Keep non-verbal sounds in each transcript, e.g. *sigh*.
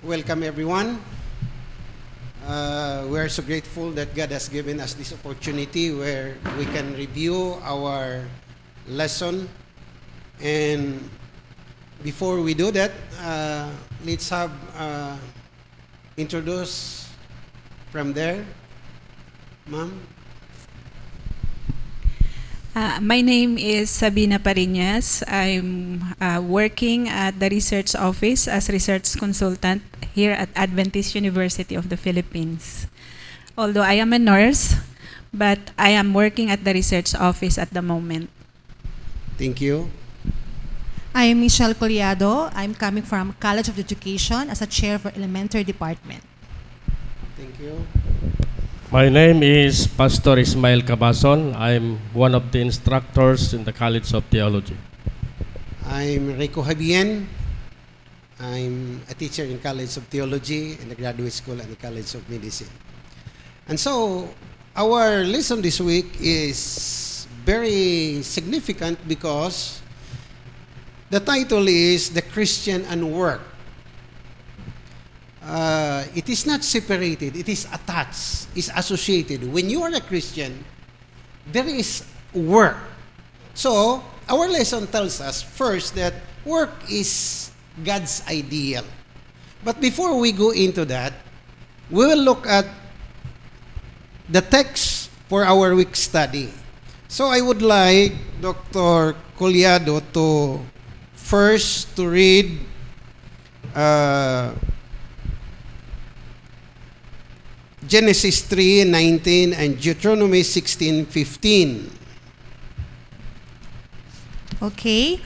Welcome, everyone. Uh, we are so grateful that God has given us this opportunity where we can review our lesson. And before we do that, uh, let's have uh, introduce from there, ma'am. Uh, my name is Sabina Pariñas. I'm uh, working at the research office as research consultant here at Adventist University of the Philippines. Although I am a nurse, but I am working at the research office at the moment. Thank you. I am Michelle Collado. I'm coming from College of Education as a chair for elementary department. Thank you. My name is Pastor Ismail Cabason. I'm one of the instructors in the College of Theology. I'm Rico Habien. I'm a teacher in College of Theology in the Graduate School and the College of Medicine. And so, our lesson this week is very significant because the title is The Christian and Work. Uh, it is not separated, it is attached, is associated. When you are a Christian, there is work. So, our lesson tells us first that work is God's ideal. But before we go into that, we will look at the text for our week study. So I would like Dr. Collado to first to read uh, Genesis 3:19 and Deuteronomy 16:15. Okay,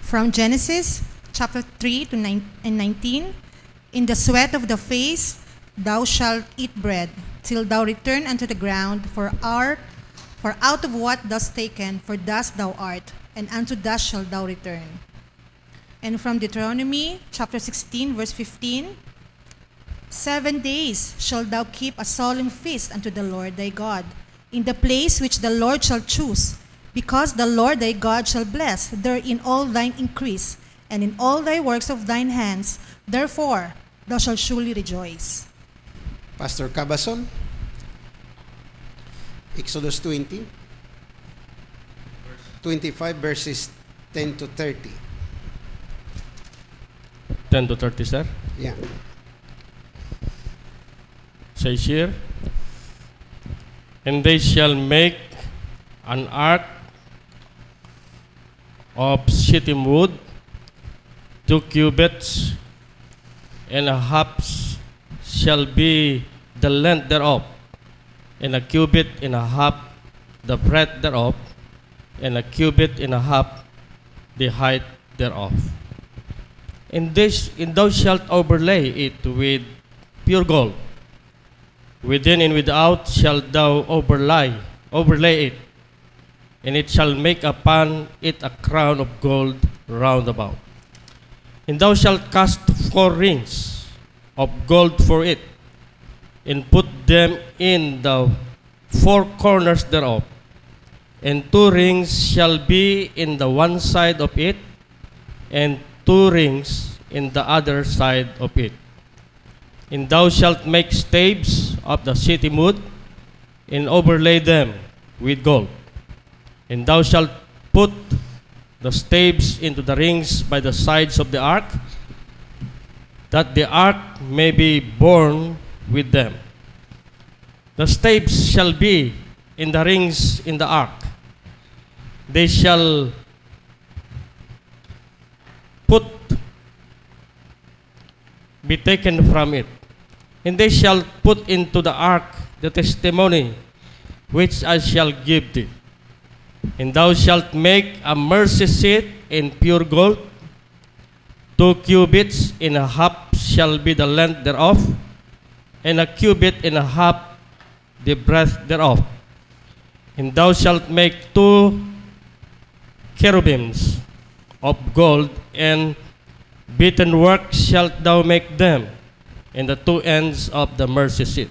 from Genesis chapter 3 to 9 and 19. In the sweat of the face thou shalt eat bread, till thou return unto the ground, for art, for out of what thus taken, for dust thou art, and unto dust shalt thou return. And from Deuteronomy chapter 16, verse 15. Seven days shalt thou keep a solemn feast unto the Lord thy God, in the place which the Lord shall choose, because the Lord thy God shall bless therein all thine increase, and in all thy works of thine hands. Therefore thou shalt surely rejoice. Pastor Cabason. Exodus 20. 25 verses 10 to 30. 10 to 30, sir. Yeah. Says here, And they shall make an ark of shittim wood, two cubits and a half shall be the length thereof, and a cubit and a half the breadth thereof, and a cubit and a half the height thereof. And this, and thou shalt overlay it with pure gold. Within and without shalt thou overlay, overlay it, and it shall make upon it a crown of gold round about. And thou shalt cast four rings of gold for it, and put them in the four corners thereof. And two rings shall be in the one side of it, and two rings in the other side of it. And thou shalt make staves of the shittim wood, and overlay them with gold. And thou shalt put the staves into the rings by the sides of the ark, that the ark may be borne with them. The staves shall be in the rings in the ark. They shall put be taken from it. And they shall put into the ark the testimony which I shall give thee. And thou shalt make a mercy seat in pure gold. Two cubits and a half shall be the length thereof, and a cubit and a half the breadth thereof. And thou shalt make two cherubims of gold, and beaten work shalt thou make them in the two ends of the mercy seat.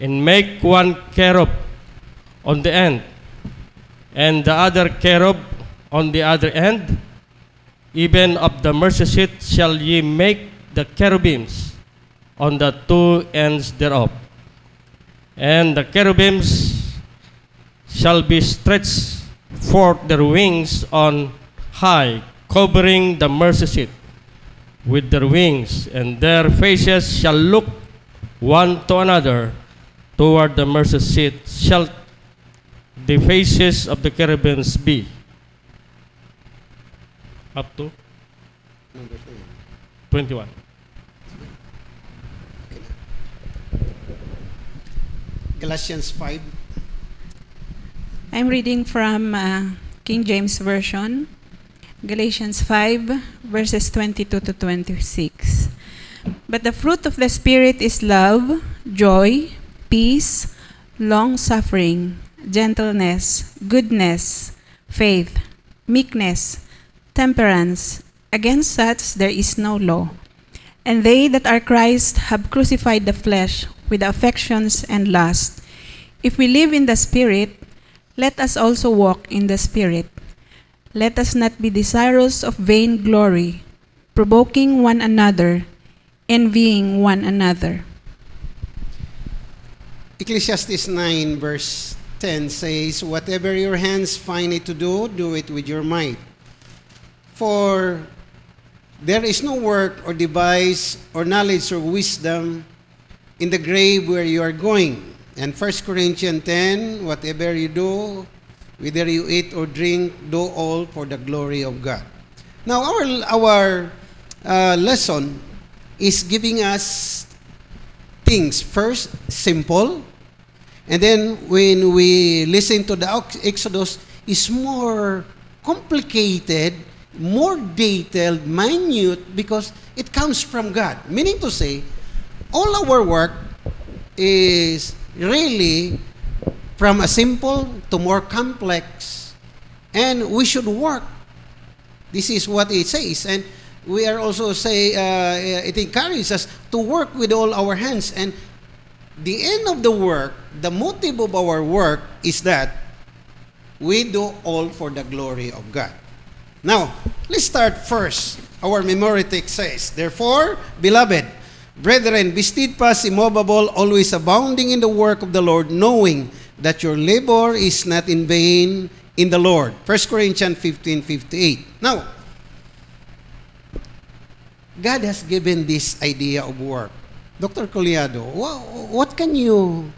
And make one cherub on the end, and the other cherub on the other end. Even of the mercy seat shall ye make the cherubims on the two ends thereof. And the cherubims shall be stretched forth their wings on high, covering the mercy seat with their wings, and their faces shall look one to another toward the mercy seat shall the faces of the cherubims be. Up to 21. Galatians 5. I'm reading from uh, King James Version, Galatians 5, verses 22 to 26. But the fruit of the Spirit is love, joy, peace, long suffering, gentleness, goodness, faith, meekness, temperance. Against such there is no law. And they that are Christ have crucified the flesh with affections and lust. If we live in the Spirit, let us also walk in the Spirit. Let us not be desirous of vain glory, provoking one another, envying one another. Ecclesiastes 9, verse 10 says, Whatever your hands find it to do, do it with your might. For there is no work or device or knowledge or wisdom in the grave where you are going. And 1 Corinthians 10, whatever you do, whether you eat or drink, do all for the glory of God. Now, our, our uh, lesson is giving us things. First, simple. And then when we listen to the Exodus, it's more complicated, more detailed, minute, because it comes from God. Meaning to say, all our work is really from a simple to more complex, and we should work. This is what it says, and we are also say uh, it encourages us to work with all our hands. And the end of the work, the motive of our work is that we do all for the glory of God. Now, let's start first. Our memory text says, Therefore, beloved, brethren, be steadfast, immovable, always abounding in the work of the Lord, knowing that your labor is not in vain in the Lord. 1 Corinthians 15, 58. Now, God has given this idea of work. Dr. Collado, what can you,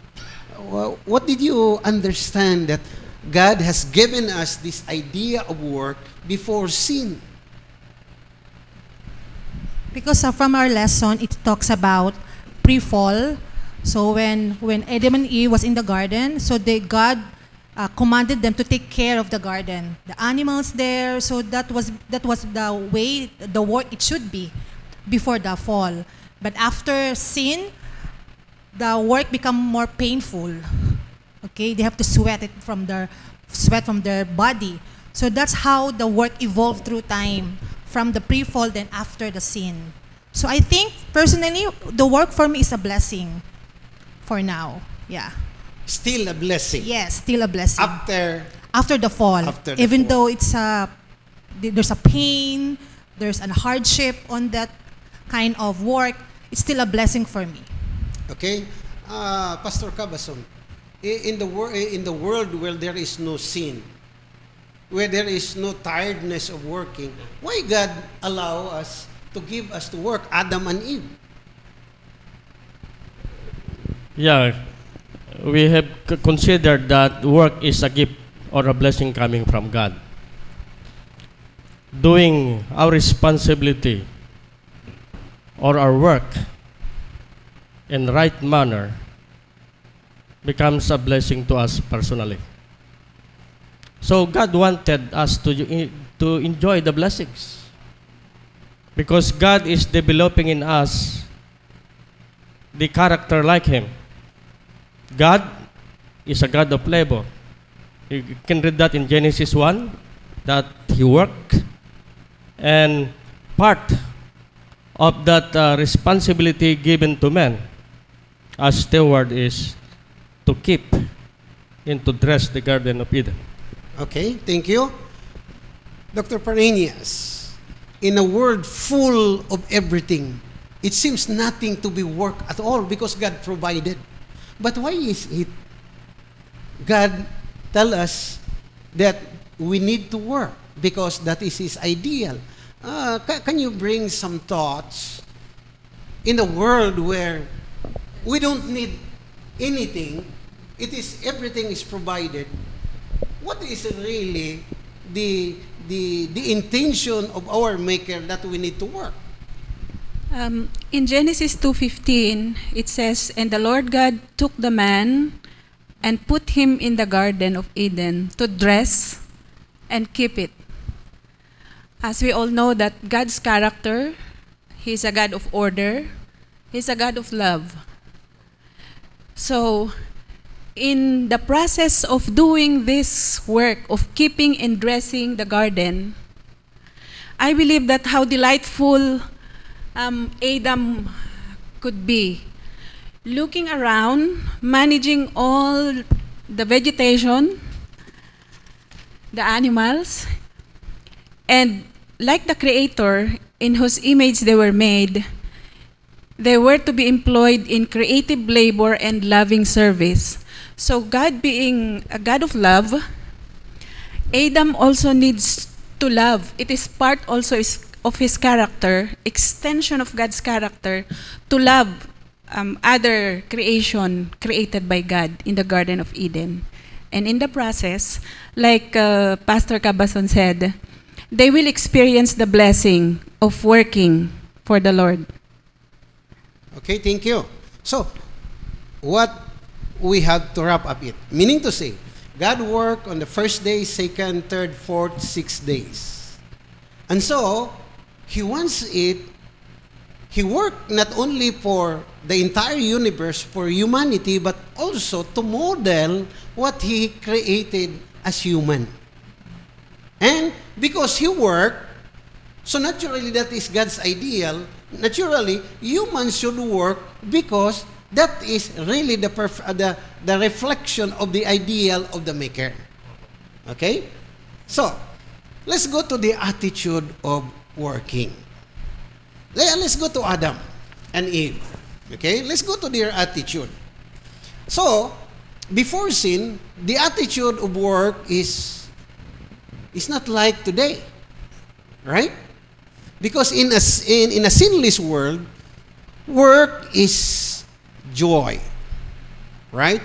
what did you understand that God has given us this idea of work before sin? Because uh, from our lesson, it talks about pre-fall. So when when Adam and Eve was in the garden, so they God uh, commanded them to take care of the garden, the animals there. So that was that was the way the work it should be before the fall. But after sin, the work become more painful. Okay, they have to sweat it from their sweat from their body. So that's how the work evolved through time from the pre-fall then after the sin. So I think personally the work for me is a blessing for now. Yeah. Still a blessing. Yes, still a blessing. After after the fall. After the even fall. though it's a there's a pain, there's a hardship on that kind of work, it's still a blessing for me. Okay? Uh, Pastor Cabazon, in the, wor- in the world where there is no sin, where there is no tiredness of working, why God allow us to give us to work, Adam and Eve? Yeah, we have considered that work is a gift or a blessing coming from God. Doing our responsibility or our work in right manner becomes a blessing to us personally. So God wanted us to, to enjoy the blessings because God is developing in us the character like Him. God is a God of labor. You can read that in Genesis 1 that He worked, and part of that uh, responsibility given to man as steward is to keep and to dress the Garden of Eden. Okay, thank you. Dr. Parenias, in a world full of everything, it seems nothing to be work at all because God provided. But why is it God tell us that we need to work because that is His ideal? Uh, can you bring some thoughts in a world where we don't need anything? It is everything is provided. What is really the the the intention of our Maker that we need to work? Um, in Genesis 2:15, it says, "And the Lord God took the man and put him in the garden of Eden to dress and keep it." As we all know that God's character, he's a God of order, he's a God of love. So, in the process of doing this work of keeping and dressing the garden, I believe that how delightful um, Adam could be. Looking around, managing all the vegetation, the animals, and like the Creator, in whose image they were made, they were to be employed in creative labor and loving service. So, God being a God of love, Adam also needs to love. It is part also of his character, extension of God's character, to love um, other creation created by God in the Garden of Eden. And in the process, like uh, Pastor Cabazon said, they will experience the blessing of working for the Lord. Okay, thank you. So, what we have to wrap up it, meaning to say, God worked on the first day, second, third, fourth, six days. And so, He wants it, He worked not only for the entire universe, for humanity, but also to model what He created as human. And because He worked, so naturally, that is God's ideal. Naturally, humans should work because that is really the, uh, the, the reflection of the ideal of the Maker. Okay? So, let's go to the attitude of working. Let's go to Adam and Eve. Okay? Let's go to their attitude. So, before sin, the attitude of work is, is not like today. Right? Because in a, in, in a sinless world, work is joy. Right?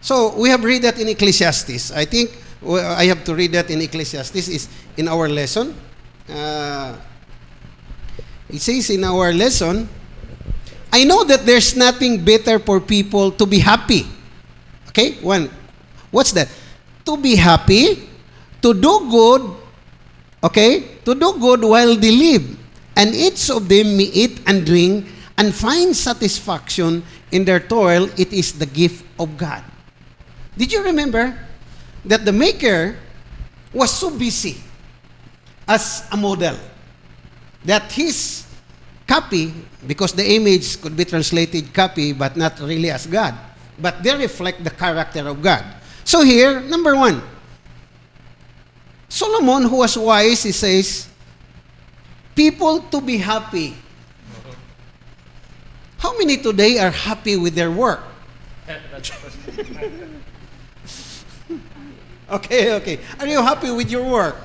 So we have read that in Ecclesiastes. I think I have to read that in Ecclesiastes is in our lesson. Uh, it says in our lesson, I know that there's nothing better for people to be happy. Okay? One. What's that? To be happy, to do good, Okay? To do good while they live. And each of them may eat and drink and find satisfaction in their toil. It is the gift of God. Did you remember that the Maker was so busy as a model that his copy, because the image could be translated copy, but not really as God, but they reflect the character of God. So here, number one, Solomon, who was wise, he says, people to be happy. How many today are happy with their work? *laughs* okay, okay. Are you happy with your work?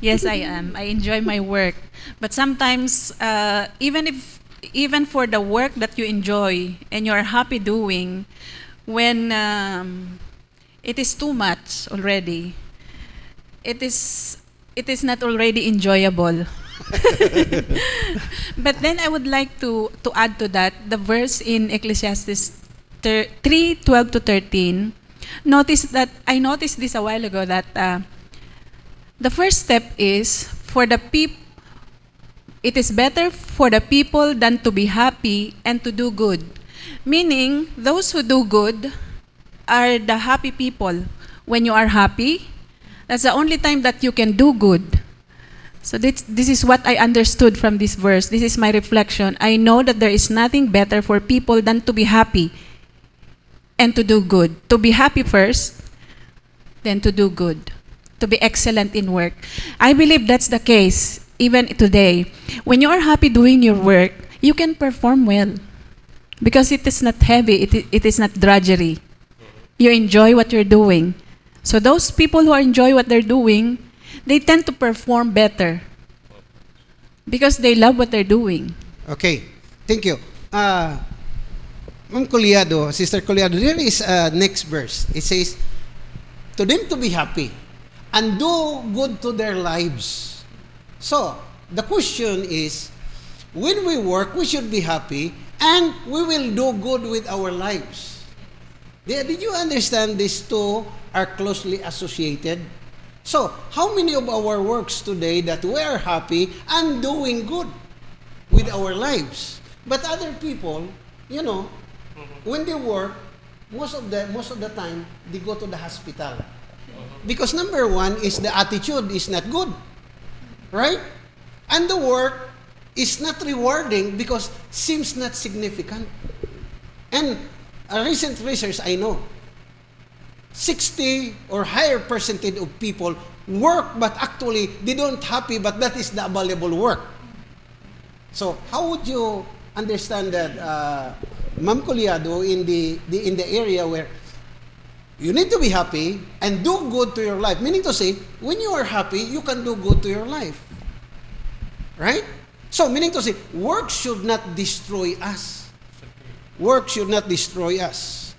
Yes, I am. I enjoy my work. But sometimes, uh, even if, even for the work that you enjoy and you are happy doing, when um, it is too much already, it is it is not already enjoyable. *laughs* but then I would like to to add to that the verse in Ecclesiastes thir- 3 12 to 13. Notice that I noticed this a while ago that uh, the first step is for the peop it is better for the people than to be happy and to do good. Meaning, those who do good are the happy people. When you are happy, that's the only time that you can do good. So this, this is what I understood from this verse. This is my reflection. I know that there is nothing better for people than to be happy and to do good. To be happy first, then to do good. To be excellent in work. I believe that's the case even today. When you are happy doing your work, you can perform well because it is not heavy, it, it is not drudgery. You enjoy what you're doing. So those people who enjoy what they're doing, they tend to perform better because they love what they're doing. Okay, thank you. Uh, Sister Collado, there is a next verse. It says, to them to be happy and do good to their lives. So, the question is, when we work, we should be happy and we will do good with our lives. Did you understand these two are closely associated? So, how many of our works today that we are happy and doing good with our lives? But other people, you know, when they work, most of the most of the time they go to the hospital. Because number one is the attitude is not good. Right? And the work is not rewarding because seems not significant. And a recent research I know, 60 or higher percentage of people work but actually they don't happy but that is the available work. So how would you understand that, uh, Ma'am Colyado, in the, the in the area where you need to be happy and do good to your life? Meaning to say, when you are happy, you can do good to your life. Right? So, meaning to say, work should not destroy us. Work should not destroy us.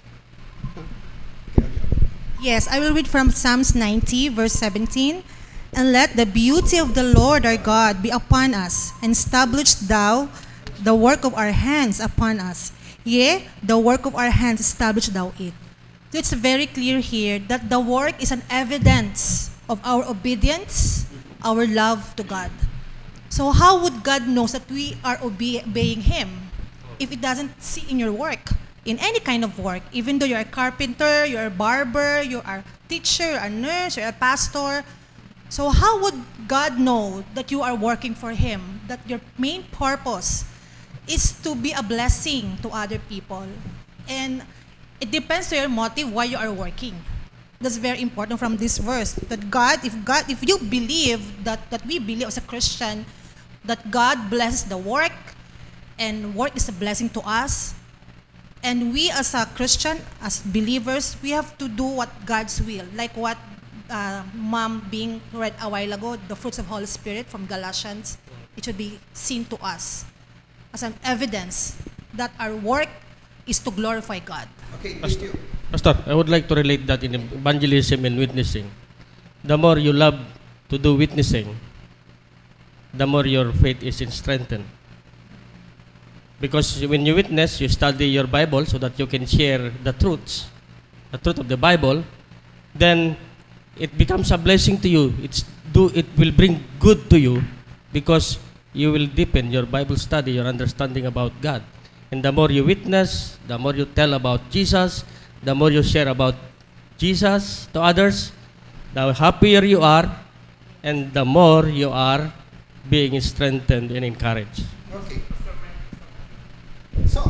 Yes, I will read from Psalms 90, verse 17. And let the beauty of the Lord our God be upon us, and establish thou the work of our hands upon us. Yea, the work of our hands establish thou it. So it's very clear here that the work is an evidence of our obedience, our love to God. So how would God knows that we are obe- obeying Him if it doesn't see in your work, in any kind of work, even though you're a carpenter, you're a barber, you are a teacher, you're a nurse, you're a pastor. So how would God know that you are working for Him, that your main purpose is to be a blessing to other people? And it depends to your motive why you are working. That's very important from this verse. That God, if God, if you believe that that we believe as a Christian, that God blesses the work, and work is a blessing to us, and we as a Christian, as believers, we have to do what God's will, like what uh, Mom being read a while ago, the fruits of Holy Spirit from Galatians. It should be seen to us as an evidence that our work is to glorify God. Okay, Pastor, Pastor, I would like to relate that in evangelism and witnessing. The more you love to do witnessing, the more your faith is strengthened. Because when you witness, you study your Bible so that you can share the truths, the truth of the Bible, then it becomes a blessing to you. It's do it will bring good to you because you will deepen your Bible study, your understanding about God. And the more you witness, the more you tell about Jesus, the more you share about Jesus to others, the happier you are, and the more you are being strengthened and encouraged. Okay. So,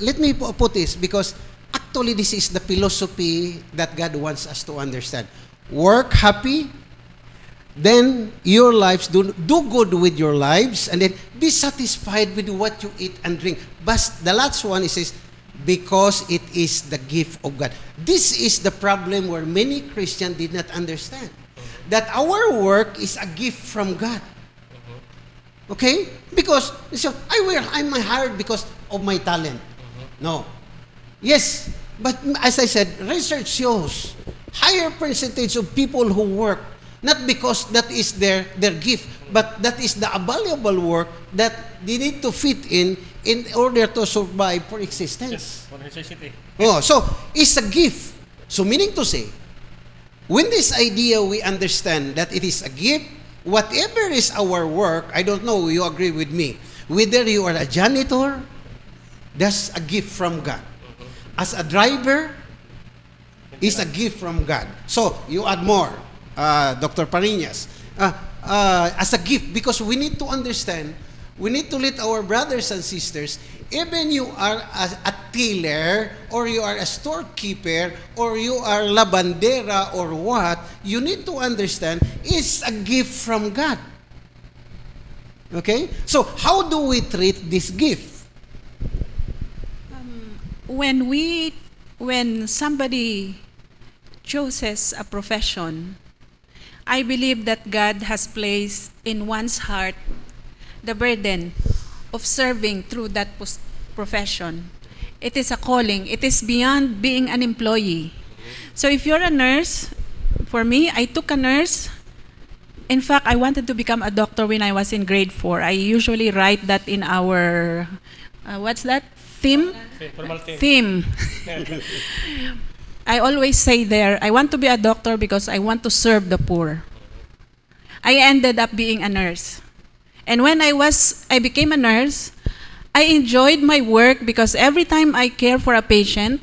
let me pu- put this because actually this is the philosophy that God wants us to understand. Work happy, then your lives do, do good with your lives, and then be satisfied with what you eat and drink. But the last one is, is because it is the gift of God. This is the problem where many Christians did not understand. That our work is a gift from God. Okay? Because so I will I'm hired because of my talent. No. Yes, but as I said, research shows higher percentage of people who work not because that is their their gift, but that is the valuable work that they need to fit in in order to survive for existence. for necessity. Oh, so it's a gift. So meaning to say, when this idea we understand that it is a gift, whatever is our work, I don't know, you agree with me. Whether you are a janitor, that's a gift from God. As a driver, is a gift from God. So you add more, uh, Dr. Parinas, uh, uh, as a gift because we need to understand, we need to let our brothers and sisters, even you are a, a tailor or you are a storekeeper or you are labandera or what, you need to understand it's a gift from God. Okay? So, how do we treat this gift? When we when somebody chooses a profession i believe that god has placed in one's heart the burden of serving through that profession. It is a calling. It is beyond being an employee. So if you're a nurse for me i took a nurse. In fact i wanted to become a doctor when i was in grade 4 i usually write that in our uh, what's that theme theme. *laughs* I always say there, I want to be a doctor because I want to serve the poor. I ended up being a nurse. And when I was I became a nurse, I enjoyed my work because every time I care for a patient,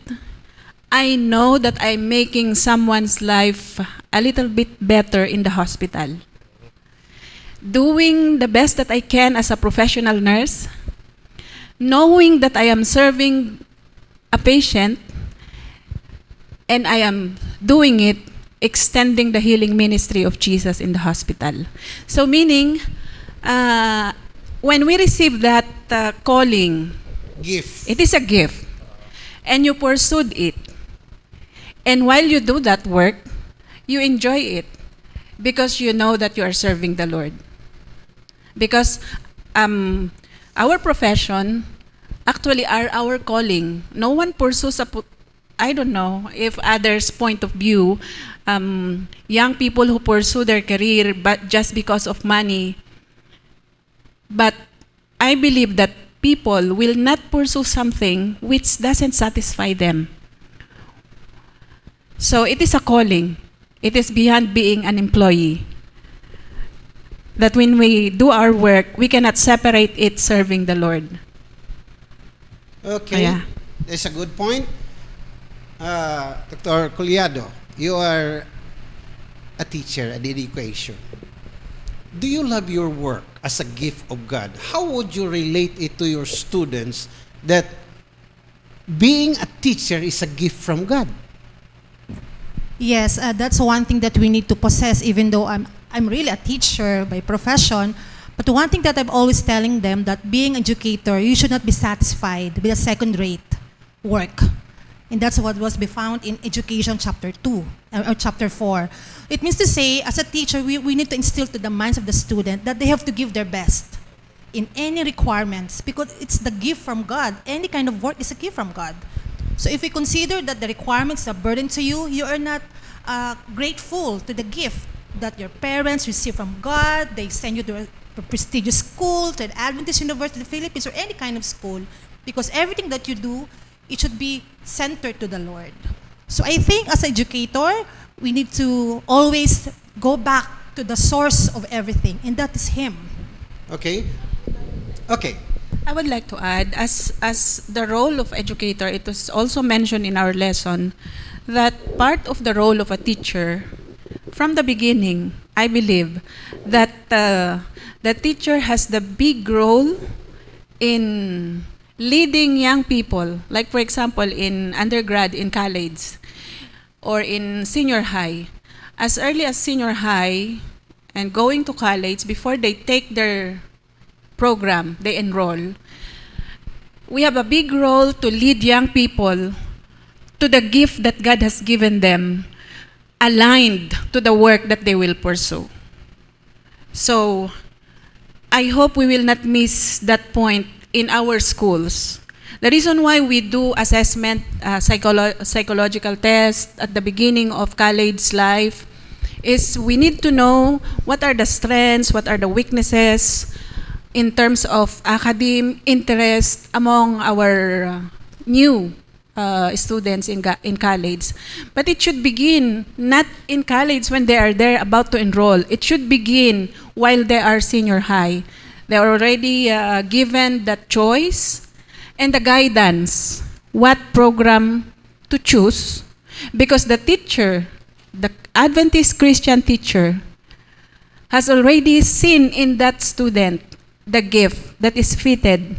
I know that I'm making someone's life a little bit better in the hospital. Doing the best that I can as a professional nurse, knowing that I am serving a patient and I am doing it extending the healing ministry of Jesus in the hospital. So meaning uh, when we receive that uh, calling, Gift. it is a gift and you pursued it. And while you do that work, you enjoy it because you know that you are serving the Lord. Because um, our profession actually are our calling. No one pursues a, I don't know if others' point of view, um, young people who pursue their career but just because of money. But I believe that people will not pursue something which doesn't satisfy them. So it is a calling. It is beyond being an employee. That when we do our work, we cannot separate it serving the Lord. Okay. Yeah. That's a good point. Uh, Dr. Collado, you are a teacher at education. Do you love your work as a gift of God? How would you relate it to your students that being a teacher is a gift from God? Yes, uh, that's one thing that we need to possess, even though I'm, I'm really a teacher by profession. But the one thing that I'm always telling them that being an educator, you should not be satisfied with a second-rate work. And that's what was be found in Education Chapter 2 uh, or Chapter 4. It means to say, as a teacher, we, we need to instill to the minds of the student that they have to give their best in any requirements because it's the gift from God. Any kind of work is a gift from God. So if we consider that the requirements are burden to you, you are not uh, grateful to the gift that your parents receive from God. They send you to a, a prestigious school, to an Adventist University of the Philippines, or any kind of school, because everything that you do, it should be centered to the Lord. So I think as an educator, we need to always go back to the source of everything, and that is Him. Okay? Okay. I would like to add, as as the role of educator, it was also mentioned in our lesson that part of the role of a teacher, from the beginning, I believe that uh, the teacher has the big role in leading young people, like for example in undergrad, in college, or in senior high. As early as senior high and going to college, before they take their program they enroll, we have a big role to lead young people to the gift that God has given them, aligned to the work that they will pursue. So, I hope we will not miss that point in our schools. The reason why we do assessment, uh, psycholo- psychological test at the beginning of college life is we need to know what are the strengths, what are the weaknesses in terms of academic interest among our uh, new uh, students in, in college. But it should begin not in college when they are there about to enroll. It should begin while they are senior high. They are already uh, given the choice and the guidance what program to choose because the teacher, the Adventist Christian teacher, has already seen in that student the gift that is fitted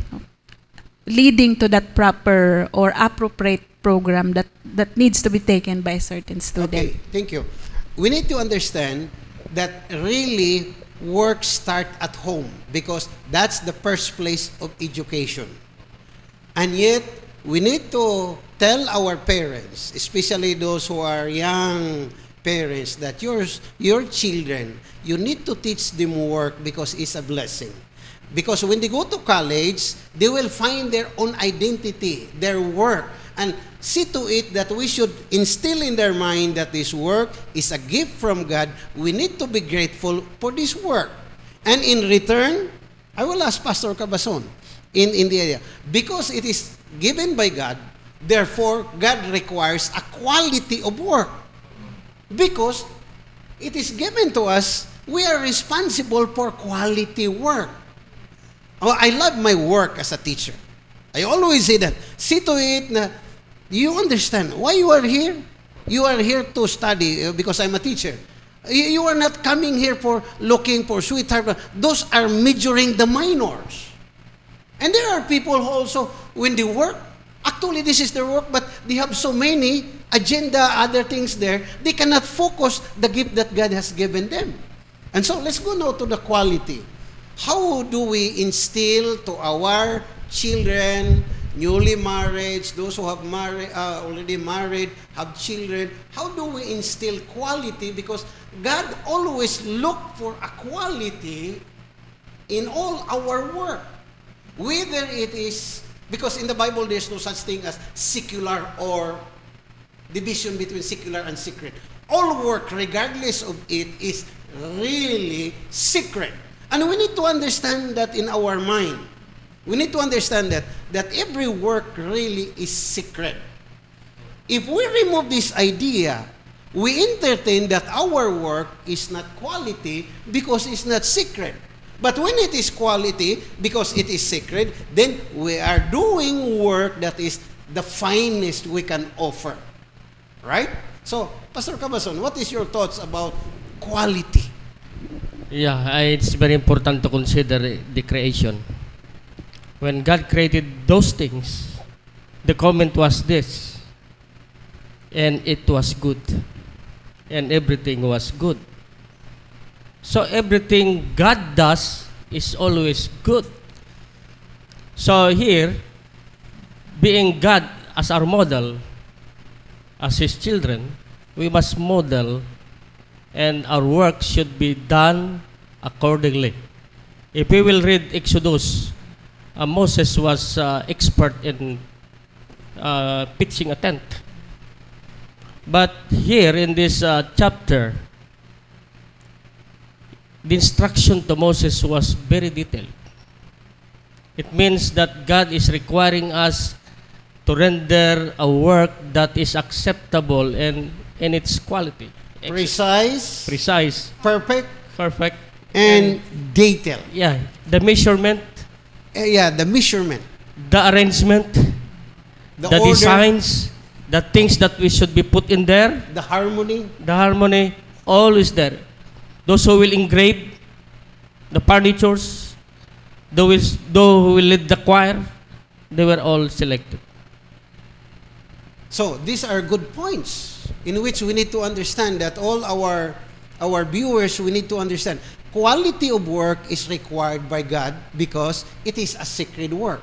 leading to that proper or appropriate program that, that needs to be taken by a certain student. Okay, thank you. We need to understand that really work start at home because that's the first place of education. And yet, we need to tell our parents, especially those who are young parents, that your, your children, you need to teach them work because it's a blessing. Because when they go to college, they will find their own identity, their work, and see to it that we should instill in their mind that this work is a gift from God. We need to be grateful for this work. And in return, I will ask Pastor Cabazon in, in the area. Because it is given by God, therefore, God requires a quality of work. Because it is given to us, we are responsible for quality work. Oh, I love my work as a teacher. I always say that. See to it na you understand why you are here. You are here to study uh, because I'm a teacher. You are not coming here for looking for sweetheart. Those are majoring the minors. And there are people who also, when they work, actually this is their work, but they have so many agenda, other things there, they cannot focus the gift that God has given them. And so let's go now to the quality. How do we instill to our children, newly married, those who have married, uh, already married, have children, how do we instill quality? Because God always look for a quality in all our work. Whether it is, because in the Bible there's no such thing as secular or division between secular and secret. All work, regardless of it, is really secret. And we need to understand that in our mind. We need to understand that, that every work really is secret. If we remove this idea, we entertain that our work is not quality because it's not secret. But when it is quality, because it is secret, then we are doing work that is the finest we can offer. Right? So, Pastor Cabazon, what is your thoughts about quality? Yeah, it's very important to consider the creation. When God created those things, the comment was this, and it was good, and everything was good. So everything God does is always good. So here, being God as our model, as His children, we must model and our work should be done accordingly. If we will read Exodus, uh, Moses was uh, expert in uh, pitching a tent. But here in this uh, chapter, the instruction to Moses was very detailed. It means that God is requiring us to render a work that is acceptable and in its quality. Precise, precise, perfect, perfect, and detail. yeah, the measurement, Eh, yeah, the measurement, the arrangement, the, the, order, designs, the things that we should be put in there, the harmony. the harmony, all is there. Those who will engrave the furnitures, those who will lead the choir, they were all selected. So these are good points in which we need to understand that all our our viewers we need to understand quality of work is required by God because it is a sacred work.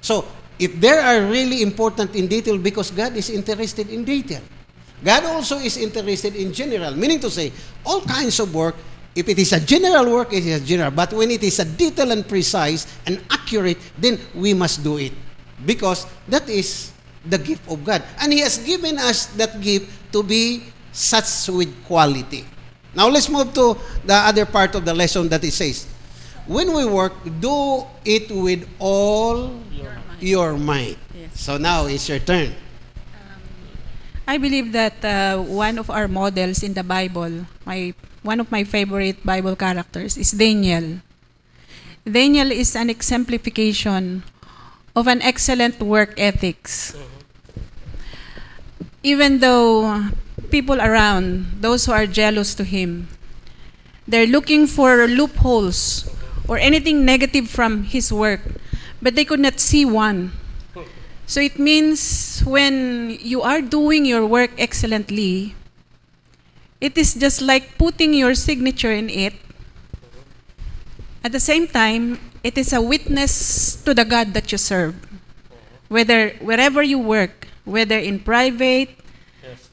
So if there are really important in detail because God is interested in detail. God also is interested in general, meaning to say all kinds of work if it is a general work, it is general. But when it is a detailed and precise and accurate, then we must do it. Because that is the gift of God. And He has given us that gift to be such with quality. Now let's move to the other part of the lesson that it says, when we work, do it with all your might. Yes. So now it's your turn. I believe that uh, one of our models in the Bible, my one of my favorite Bible characters is Daniel. Daniel is an exemplification of an excellent work ethics. Even though people around, those who are jealous to him, they're looking for loopholes or anything negative from his work, but they could not see one. So it means when you are doing your work excellently, it is just like putting your signature in it At the same time, it is a witness to the God that you serve. Whether wherever you work, whether in private,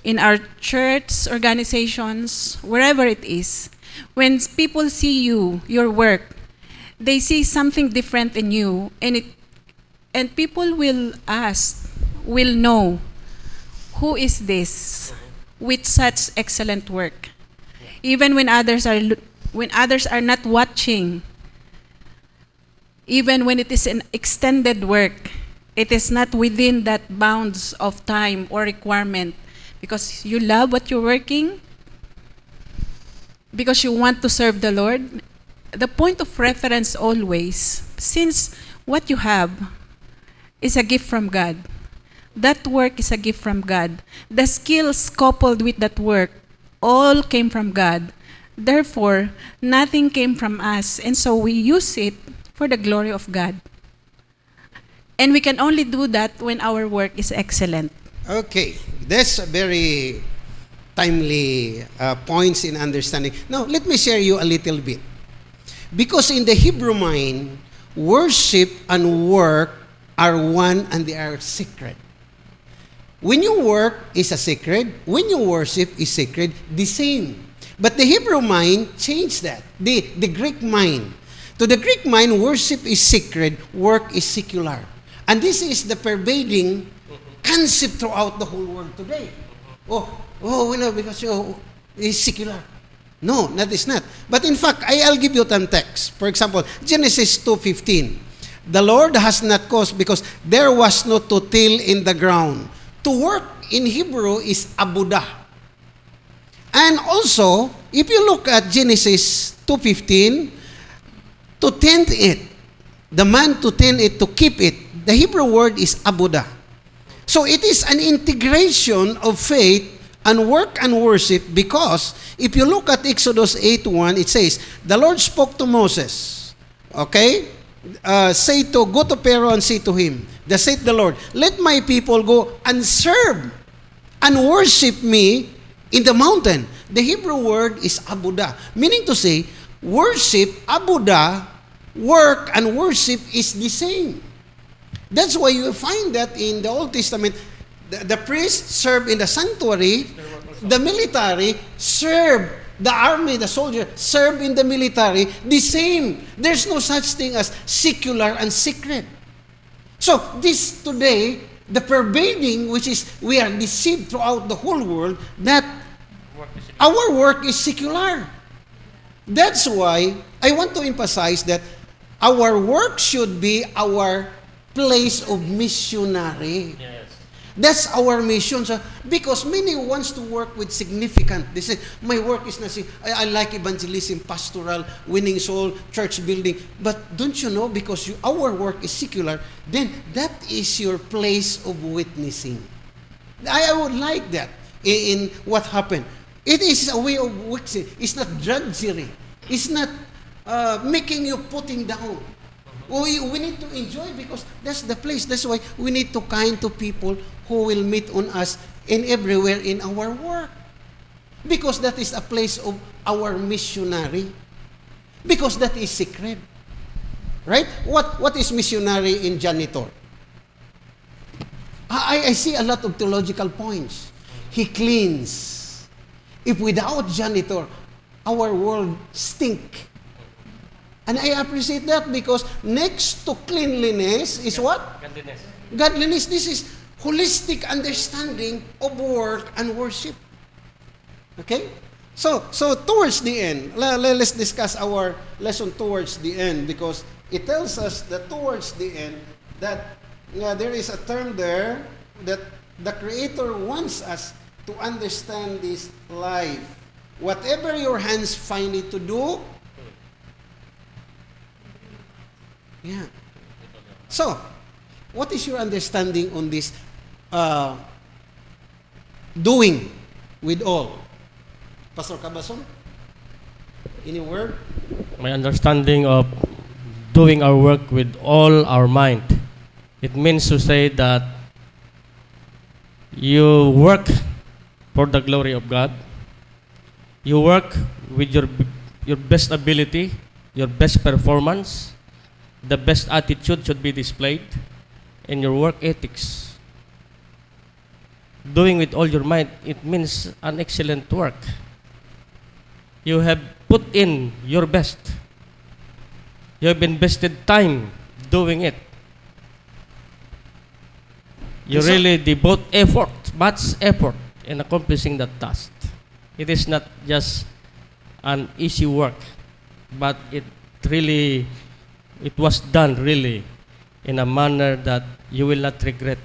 in our church organizations, wherever it is, when people see you, your work, they see something different in you, and it, and people will ask, will know, who is this with such excellent work? Even when others are when others are not watching, even when it is an extended work, it is not within that bounds of time or requirement because you love what you're working, because you want to serve the Lord. The point of reference always, since what you have is a gift from God, that work is a gift from God. The skills coupled with that work all came from God. Therefore, nothing came from us, and so we use it for the glory of God. And we can only do that when our work is excellent. Okay, that's a very timely uh, points in understanding. Now, let me share you a little bit. Because in the Hebrew mind, worship and work are one and they are sacred. When you work is a sacred, when you worship is sacred, the same. But the Hebrew mind changed that. The, the Greek mind. To the Greek mind, worship is sacred, work is secular. And this is the pervading concept throughout the whole world today. Oh, oh, you know, because oh, it's secular. No, that is not. But in fact, I, I'll give you some text. For example, Genesis 2.15. The Lord has not caused because there was no to till in the ground. To work in Hebrew is abudah. And also, if you look at Genesis 2.15, to tend it, the man to tend it, to keep it, the Hebrew word is abudah. So it is an integration of faith and work and worship because if you look at Exodus 8.1, it says, The Lord spoke to Moses, okay? Uh, say to, go to Pharaoh and say to him, Thus saith the Lord, let my people go and serve and worship me in the mountain. The Hebrew word is abudah, meaning to say, worship, abudah, work and worship is the same. That's why you find that in the Old Testament, the, the priests serve in the sanctuary, the military serve, the army, the soldier serve in the military, the same. There's no such thing as secular and secret. So this today, the pervading, which is we are deceived throughout the whole world, that our work is secular. That's why I want to emphasize that our work should be our place of missionary. Yes. That's our mission. So, because many wants to work with significant. They say, my work is not, I, I like evangelism, pastoral, winning soul, church building. But don't you know, because you, our work is secular, then that is your place of witnessing. I, I would like that in, in what happened. It is a way of witnessing. It's not drudgery. It's not uh, making you putting down. We, we need to enjoy because that's the place. That's why we need to kind to people who will meet on us in everywhere in our work. Because that is a place of our missionary. Because that is secret. Right? What, what is missionary in janitor? I, I see a lot of theological points. He cleans. If without janitor, our world stink. And I appreciate that because next to cleanliness is what? Godliness. Godliness. This is holistic understanding of work and worship. Okay? So, so towards the end, le- le- let's discuss our lesson towards the end because it tells us that towards the end that yeah, there is a term there that the Creator wants us to understand this life. Whatever your hands find it to do, yeah. So, what is your understanding on this uh, doing with all? Pastor Cabason? Any word? My understanding of doing our work with all our mind. It means to say that you work for the glory of God. You work with your your best ability your best performance, the best attitude should be displayed, in your work ethics. Doing with all your might, it means an excellent work. You have put in your best. You have invested time doing it. You So- really devote effort, much effort in accomplishing that task. It is not just an easy work, but it really, it was done really in a manner that you will not regret.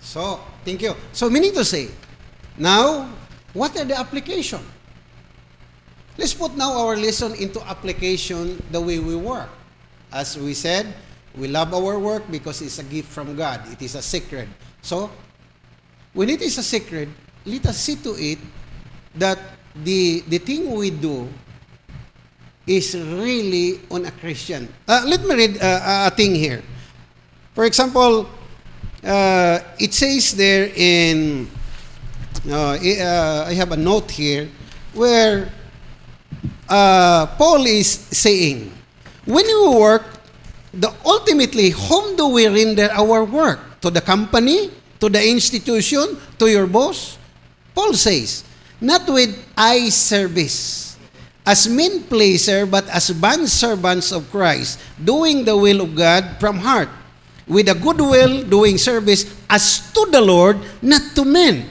So, thank you. So, meaning to say, now, what are the application? Let's put now our lesson into application the way we work. As we said, we love our work because it's a gift from God. It is a secret. So, when it is a secret, let us see to it that the, the thing we do is really on a Christian. Uh, let me read uh, a thing here. For example, uh, it says there in, uh, i- uh, I have a note here, where uh, Paul is saying, when we work, the ultimately, whom do we render our work? To the company? To the institution? To your boss? Paul says, not with eye service, as men pleaser, but as bond servants of Christ, doing the will of God from heart, with a good will, doing service as to the Lord, not to men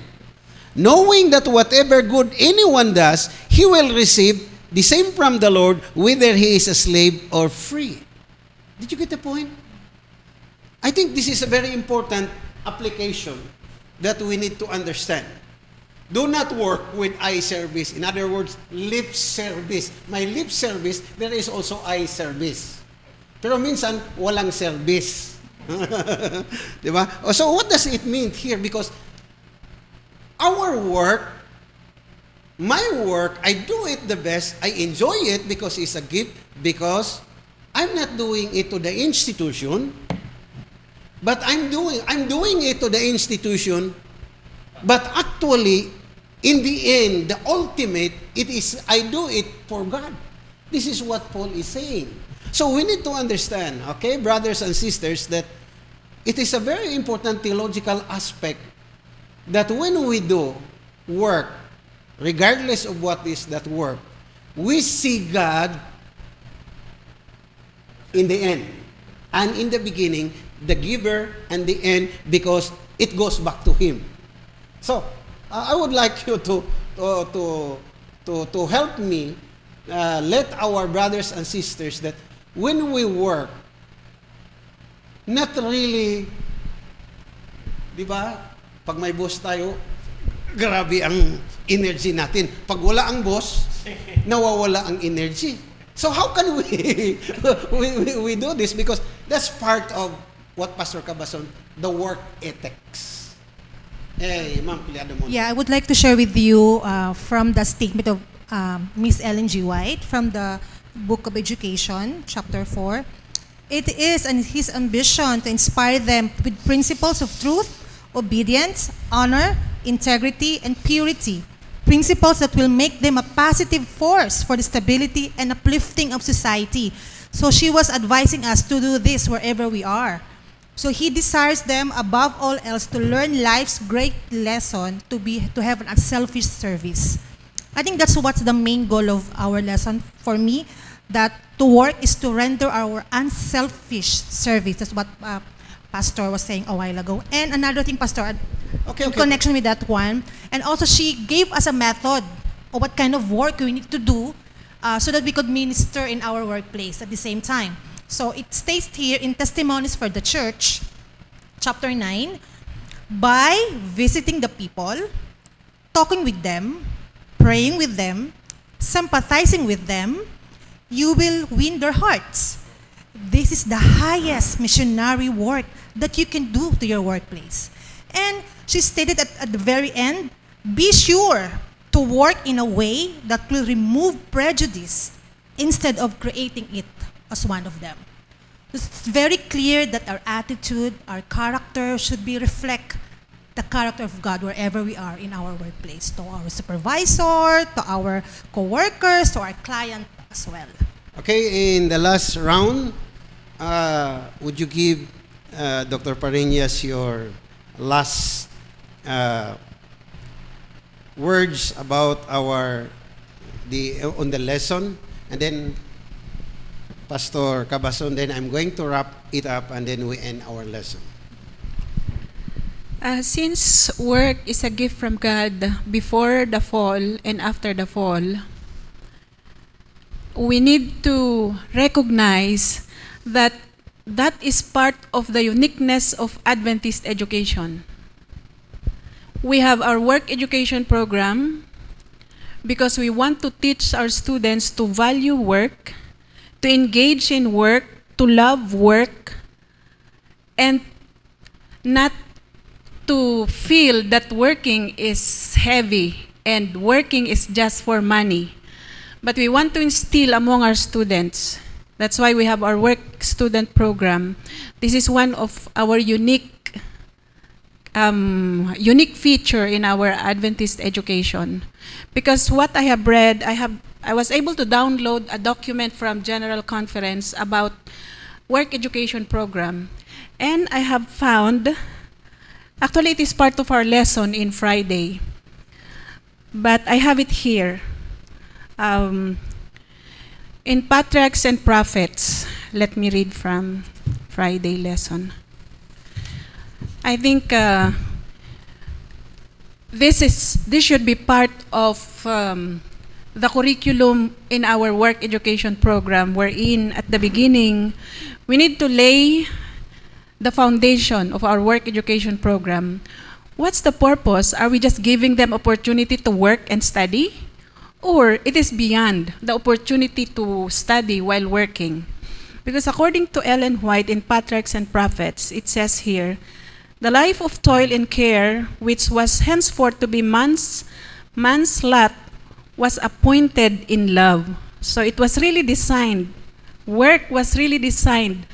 knowing that whatever good anyone does, he will receive the same from the Lord, whether he is a slave or free. Did you get the point? I think this is a very important application that we need to understand. Do not work with eye service. In other words, lip service. My lip service, there is also eye service. Pero minsan, walang service. *laughs* Di ba? Oh, So what does it mean here? Because our work, my work, I do it the best. I enjoy it because it's a gift, because I'm not doing it to the institution, but I'm doing I'm doing it to the institution, but actually, in the end, the ultimate, it is I do it for God. This is what Paul is saying. So we need to understand, okay, brothers and sisters, that it is a very important theological aspect that when we do work, regardless of what is that work, we see God in the end. And in the beginning, the giver and the end, because it goes back to Him. So, I would like you to, to, to, to, to help me uh, let our brothers and sisters that when we work, not really, di ba, pag may boss tayo, grabe ang energy natin. Pag wala ang boss, *laughs* nawawala ang energy. So how can we, *laughs* we, we, we do this? Because that's part of what Pastor Cabason, the work ethics. Yeah, I would like to share with you uh, from the statement of um, Miss Ellen G. White from the Book of Education, chapter 4. It is and his ambition to inspire them with principles of truth, obedience, honor, integrity, and purity. Principles that will make them a positive force for the stability and uplifting of society. So she was advising us to do this wherever we are. So he desires them above all else to learn life's great lesson to be to have an unselfish service. I think that's what's the main goal of our lesson for me. That to work is to render our unselfish service. That's what uh, Pastor was saying a while ago. And another thing, Pastor, Okay, in okay. connection with that one, and also she gave us a method of what kind of work we need to do uh, so that we could minister in our workplace at the same time. So it states here in Testimonies for the Church, chapter 9, by visiting the people, talking with them, praying with them, sympathizing with them, you will win their hearts. This is the highest missionary work that you can do to your workplace. And she stated at, at the very end be sure to work in a way that will remove prejudice instead of creating it as one of them. It's very clear that our attitude, our character should be reflect the character of God wherever we are in our workplace, to our supervisor, to our coworkers, to our client as well. Okay, in the last round, uh, would you give uh, Dr. Pariñas your last uh, words about our the on the lesson, and then Pastor Cabason, then I'm going to wrap it up, and then we end our lesson. Uh, since work is a gift from God before the fall and after the fall, we need to recognize that that is part of the uniqueness of Adventist education. We have our work education program because we want to teach our students to value work, to engage in work, to love work, and not to feel that working is heavy and working is just for money. But we want to instill among our students. That's why we have our work student program. This is one of our unique um, unique feature in our Adventist education. Because what I have read, I have I was able to download a document from General Conference about work education program. And I have found Actually, it is part of our lesson in Friday. But I have it here. Um, in Patriarchs and Prophets, let me read from Friday lesson. I think uh, this is this should be part of um, the curriculum in our work education program, wherein at the beginning we need to lay the foundation of our work education program, what's the purpose? Are we just giving them opportunity to work and study? Or it is beyond the opportunity to study while working? Because according to Ellen White in Patriarchs and Prophets, it says here, the life of toil and care, which was henceforth to be man's, man's lot, was appointed in love. So it was really designed, work was really designed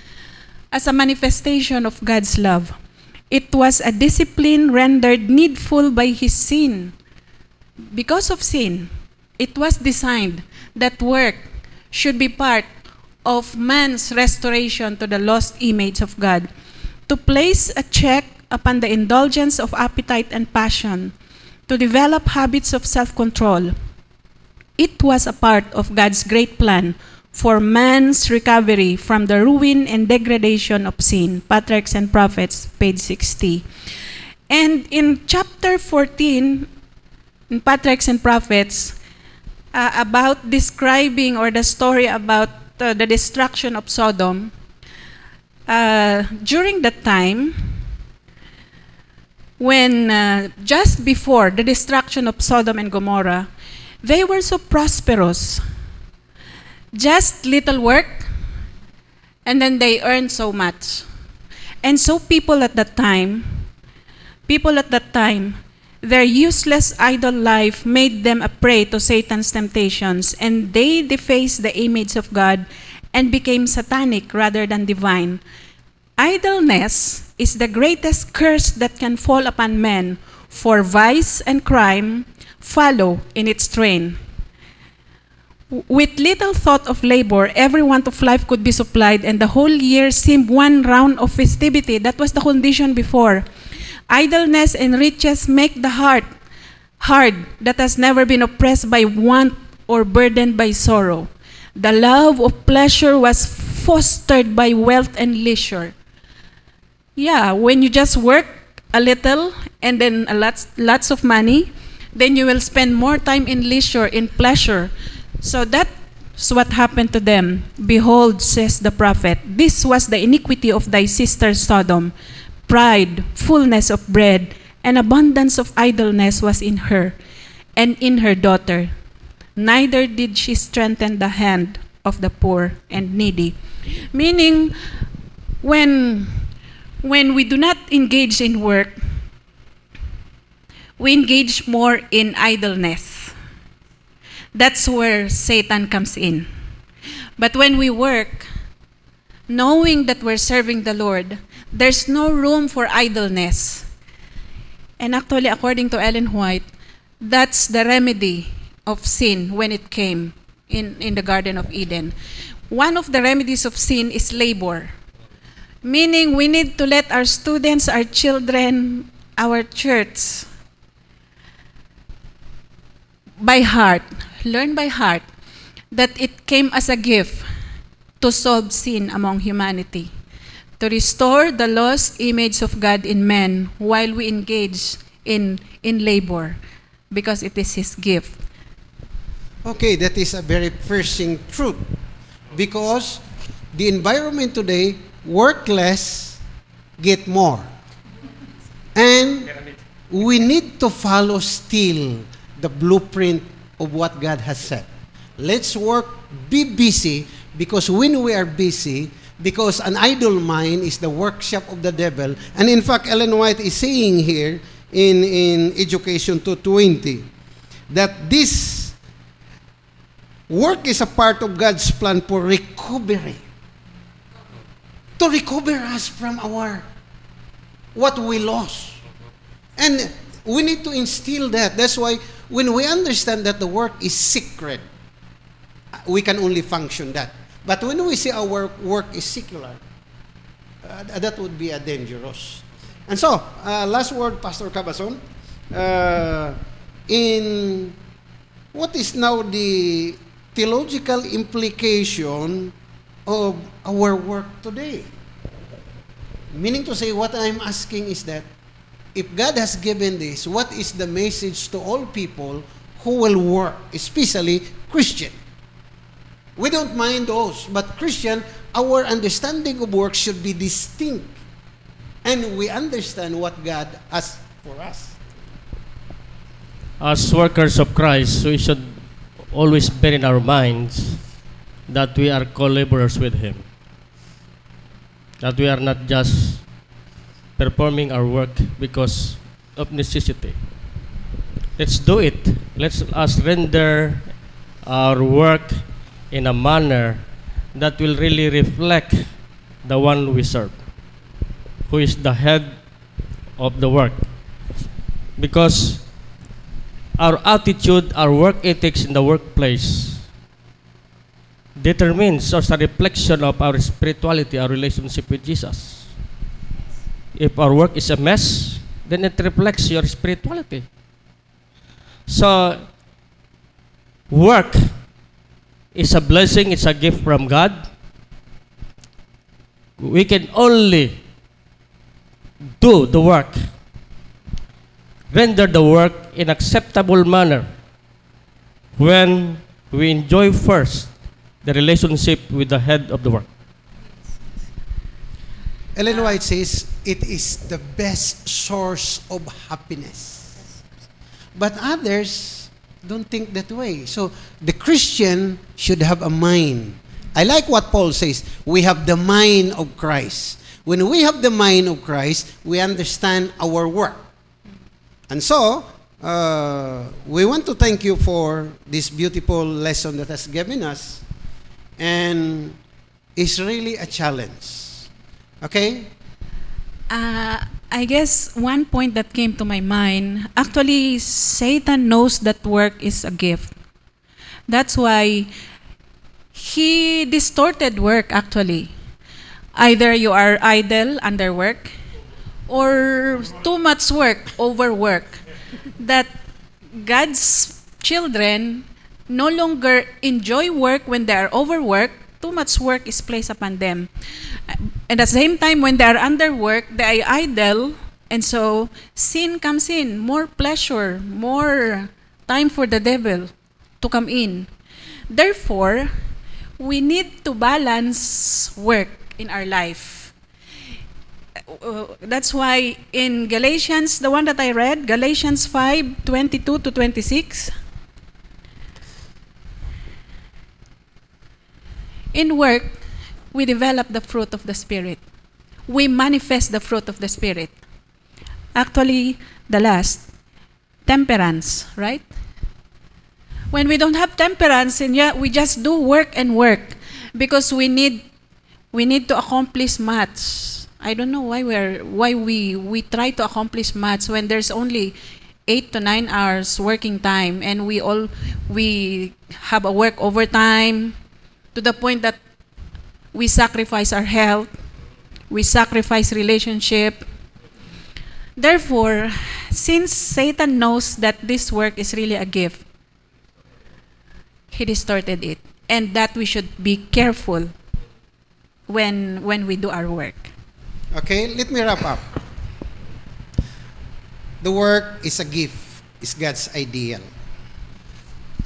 as a manifestation of God's love. It was a discipline rendered needful by his sin. Because of sin, it was designed that work should be part of man's restoration to the lost image of God, to place a check upon the indulgence of appetite and passion, to develop habits of self-control. It was a part of God's great plan for man's recovery from the ruin and degradation of sin. Patriarchs and Prophets, page 60. And in chapter 14, in Patriarchs and Prophets, uh, about describing or the story about uh, the destruction of Sodom, uh, during that time, when uh, just before the destruction of Sodom and Gomorrah, they were so prosperous just little work, and then they earned so much. And so people at that time, people at that time, their useless idle life made them a prey to Satan's temptations, and they defaced the image of God and became satanic rather than divine. Idleness is the greatest curse that can fall upon men, for vice and crime follow in its train. With little thought of labor, every want of life could be supplied, and the whole year seemed one round of festivity. That was the condition before. Idleness and riches make the heart hard that has never been oppressed by want or burdened by sorrow. The love of pleasure was fostered by wealth and leisure. Yeah, when you just work a little and then a lots, lots of money, then you will spend more time in leisure, in pleasure. So that's what happened to them. Behold, says the prophet, this was the iniquity of thy sister Sodom. Pride, fullness of bread, and abundance of idleness was in her, and in her daughter. Neither did she strengthen the hand of the poor and needy. Meaning, when, when we do not engage in work, we engage more in idleness. That's where Satan comes in. But when we work, knowing that we're serving the Lord, there's no room for idleness. And actually, according to Ellen White, that's the remedy of sin when it came in, in the Garden of Eden. one of the remedies of sin is labor. Meaning, we need to let our students, our children, our church, by heart, learn by heart, that it came as a gift to solve sin among humanity, to restore the lost image of God in men while we engage in, in labor, because it is His gift. Okay, that is a very piercing truth. Because the environment today, work less, get more. And we need to follow still the blueprint of what God has said. Let's work, be busy, because when we are busy, because an idle mind is the workshop of the devil. And in fact, Ellen White is saying here in, in Education 220 that this work is a part of God's plan for recovery. To recover us from our what we lost. And we need to instill that. That's why when we understand that the work is secret, we can only function that. But when we say our work is secular, uh, that would be a dangerous. And so, uh, last word, Pastor Cabazon. Uh, in what is now the theological implication of our work today? Meaning to say, what I'm asking is that if God has given this, what is the message to all people who will work, especially Christian? We don't mind those, but Christian, our understanding of work should be distinct. And we understand what God has for us. As workers of Christ, we should always bear in our minds that we are co-laborers with Him. That we are not just performing our work because of necessity. Let's do it. Let's us render our work in a manner that will really reflect the one we serve, who is the head of the work. Because our attitude, our work ethics in the workplace determines or a reflection of our spirituality, our relationship with Jesus. If our work is a mess, then it reflects your spirituality. So, work is a blessing, it's a gift from God. We can only do the work, render the work in acceptable manner when we enjoy first the relationship with the head of the work. Ellen White says, it is the best source of happiness. But others don't think that way. So the Christian should have a mind. I like what Paul says. We have the mind of Christ. When we have the mind of Christ, we understand our work. And so, uh, we want to thank you for this beautiful lesson that has given us. And it's really a challenge. Okay? Uh, I guess one point that came to my mind actually, Satan knows that work is a gift. That's why he distorted work actually. Either you are idle under work or too much work, overwork. That God's children no longer enjoy work when they are overworked. Too much work is placed upon them. And at the same time, when they are under work, they are idle, and so sin comes in, more pleasure, more time for the devil to come in. Therefore, we need to balance work in our life. Uh, that's why in Galatians, the one that I read, Galatians 5 22 to 26, in work, we develop the fruit of the Spirit. We manifest the fruit of the Spirit. Actually, the last, temperance, right? When we don't have temperance and yet we just do work and work because we need we need to accomplish much. I don't know why we're why we we try to accomplish much when there's only eight to nine hours working time and we all we have a work overtime to the point that we sacrifice our health, we sacrifice relationship. Therefore, since Satan knows that this work is really a gift, he distorted it and that we should be careful when when we do our work. Okay, let me wrap up. The work is a gift, it's God's ideal.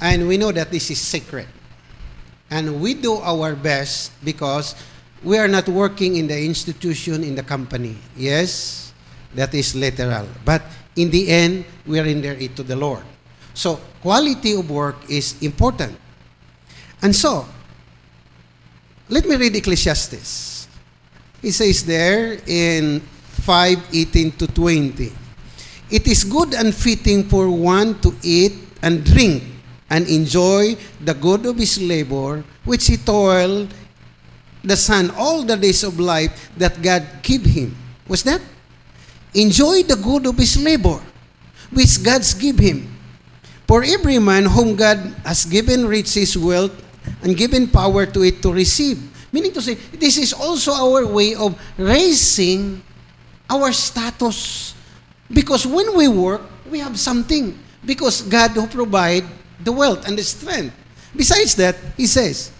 And we know that this is sacred. And we do our best because we are not working in the institution, in the company. Yes, that is literal. But in the end, we are in there to the Lord. So, quality of work is important. And so, let me read Ecclesiastes. It says there in 5:18 to 20. It is good and fitting for one to eat and drink and enjoy the good of his labor, which he toiled the sun all the days of life that God gave him. What's that? Enjoy the good of his labor, which God's give him. For every man whom God has given riches, wealth, and given power to it to receive. Meaning to say, this is also our way of raising our status. Because when we work, we have something. Because God who provide the wealth and the strength. Besides that, He says,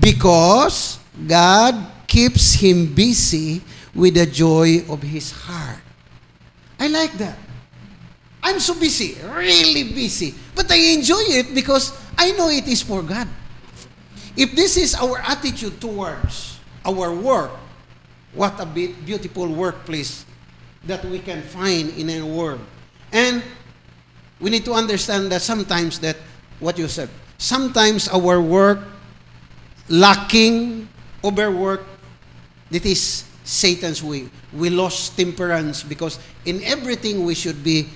because God keeps him busy with the joy of his heart. I like that. I'm so busy, really busy. But I enjoy it because I know it is for God. If this is our attitude towards our work, what a beautiful workplace that we can find in a world. And we need to understand that sometimes that what you said, sometimes our work lacking, overwork, that is Satan's way. We lost temperance because in everything we should be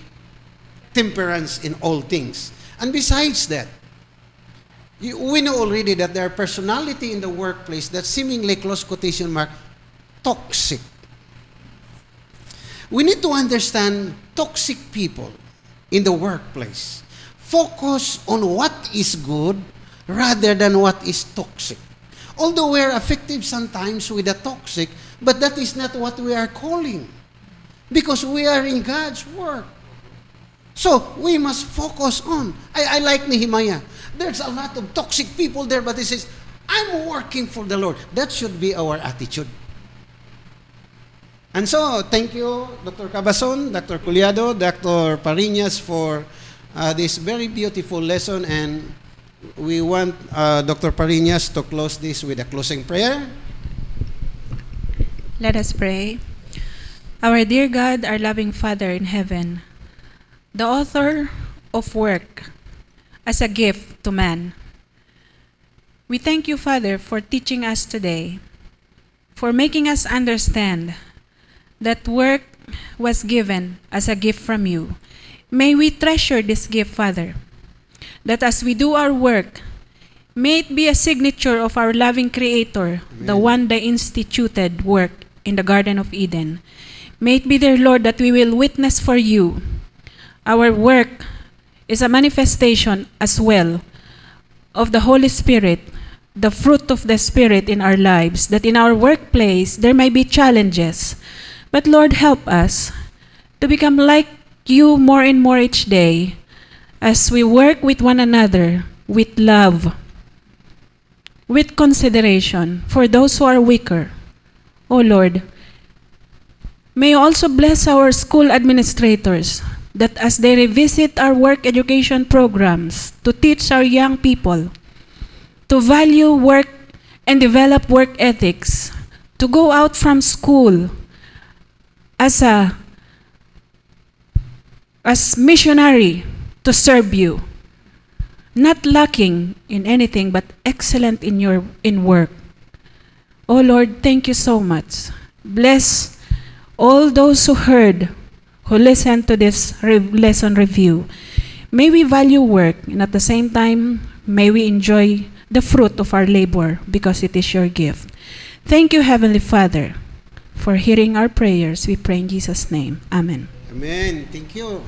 temperance in all things. And besides that, you- we know already that there are personality in the workplace that seemingly close quotation mark toxic. We need to understand toxic people in the workplace. Focus on what is good rather than what is toxic. Although we are effective sometimes with the toxic, but that is not what we are calling. Because we are in God's work. So we must focus on. I, I like Nehemiah. There's a lot of toxic people there, but he says, I'm working for the Lord. That should be our attitude. And so, thank you, Dr. Cabazon, Dr. Collado, Dr. Pariñas for uh, this very beautiful lesson. And we want uh, Dr. Pariñas to close this with a closing prayer. Let us pray. Our dear God, our loving Father in heaven, the author of work as a gift to man. We thank you, Father, for teaching us today, for making us understand that work was given as a gift from you. May we treasure this gift, Father, that as we do our work, may it be a signature of our loving Creator, the one that instituted work in the Garden of Eden. May it be, dear Lord, that we will witness for you. Our work is a manifestation as well of the Holy Spirit, the fruit of the Spirit in our lives, that in our workplace there may be challenges. But Lord, help us to become like you more and more each day as we work with one another with love, with consideration for those who are weaker. O Lord, may you also bless our school administrators that as they revisit our work education programs to teach our young people to value work and develop work ethics, to go out from school as a as missionary to serve you, not lacking in anything but excellent in your in work. Oh Lord, thank you so much. Bless all those who heard, who listened to this re- lesson review. May we value work, and at the same time, may we enjoy the fruit of our labor because it is your gift. Thank you, Heavenly Father, for hearing our prayers. We pray in Jesus' name. Amen. Amen. Thank you.